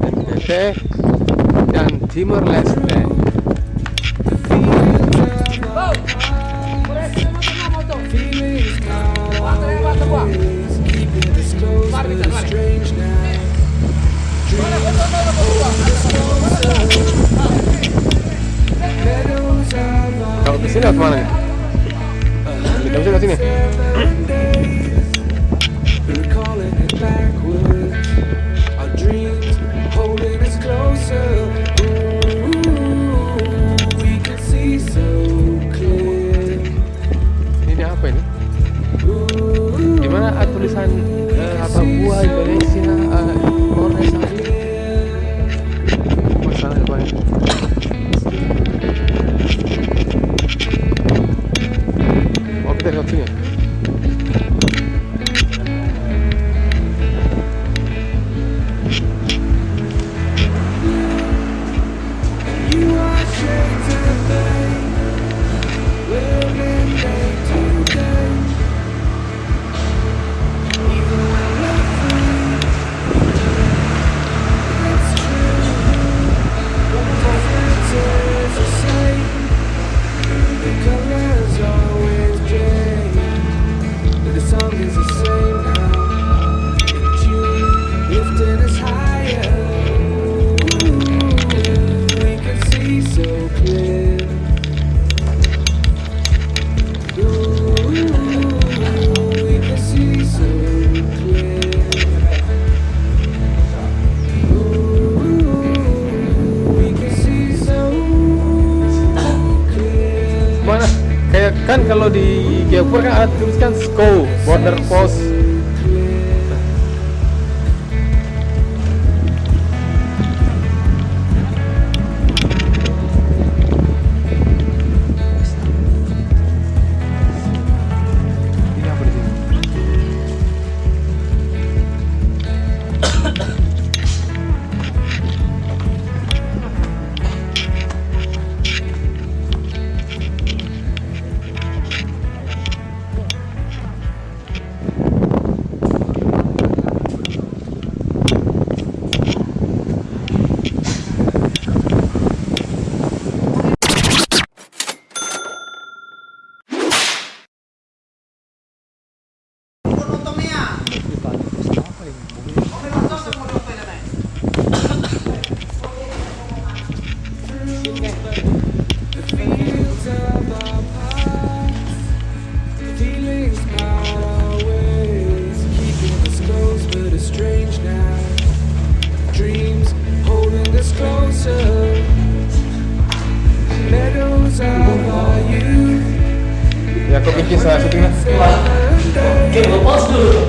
NTT dan Timor Leste. Kalau ke sini ke mana? Kita bisa ke sini. Renatinho? kan kalau di Geopur kan ada tuliskan SCO border post winter Meadows of our Ya kau bikin salah syuting lah Okay, lepas dulu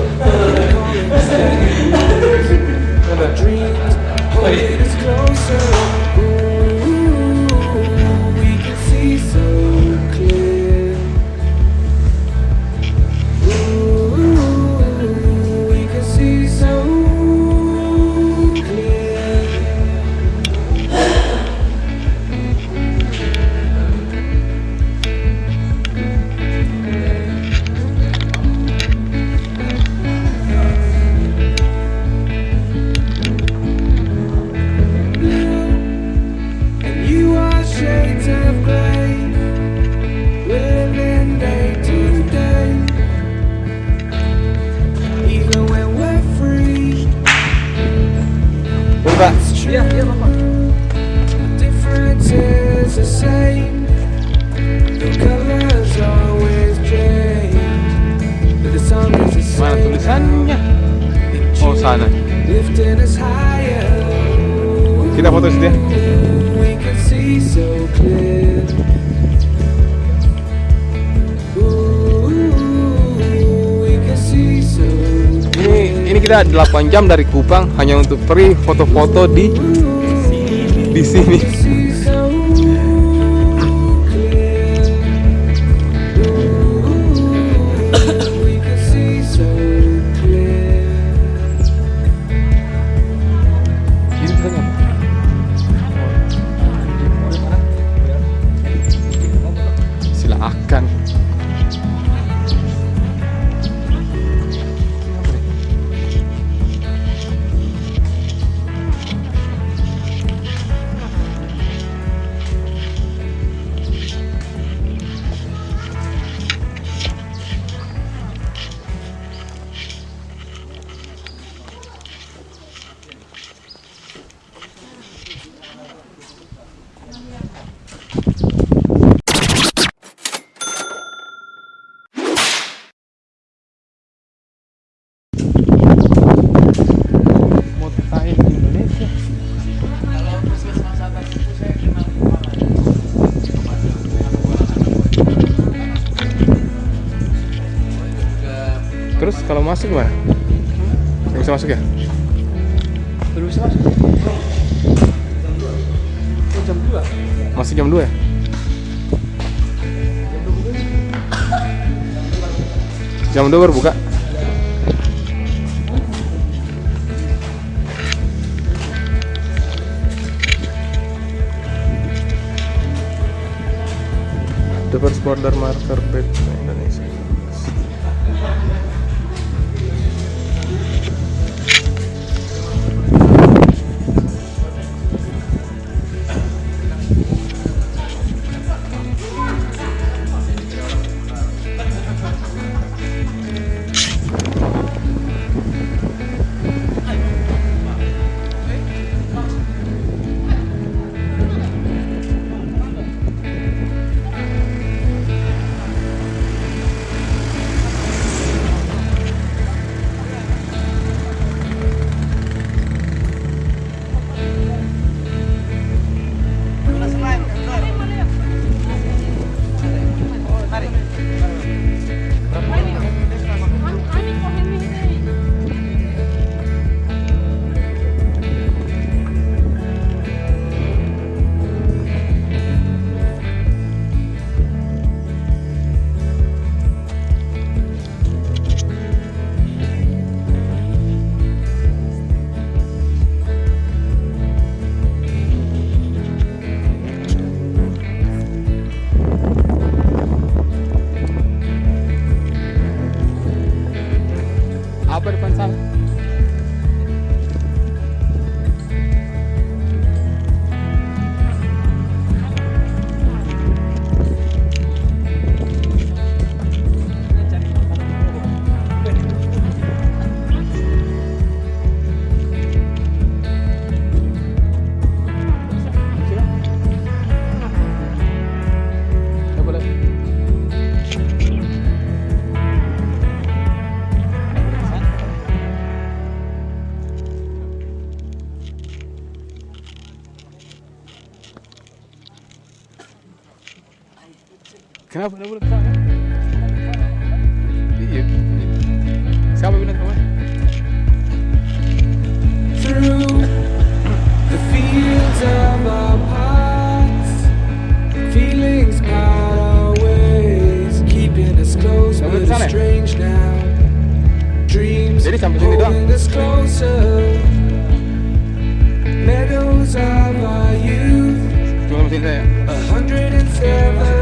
Mana tulisannya? Oh sana. Kita foto situ. Ya. Ini ini kita 8 jam dari Kupang hanya untuk pergi foto-foto di di sini. Terus kalau masuk gimana? Nggak bisa masuk ya? Belum bisa masuk. Oh, jam 2. Masih jam 2 ya? Jam 2 baru buka? The first border marker back Kenapa nggak boleh sana? Iya. Siapa kemana? through the fields of our past. Feelings part our ways, keeping us close, but it's strange now. Dreams Jadi sampai sini doang? holding us closer. Meadows of our youth, Cuma mesin saya. a hundred and seven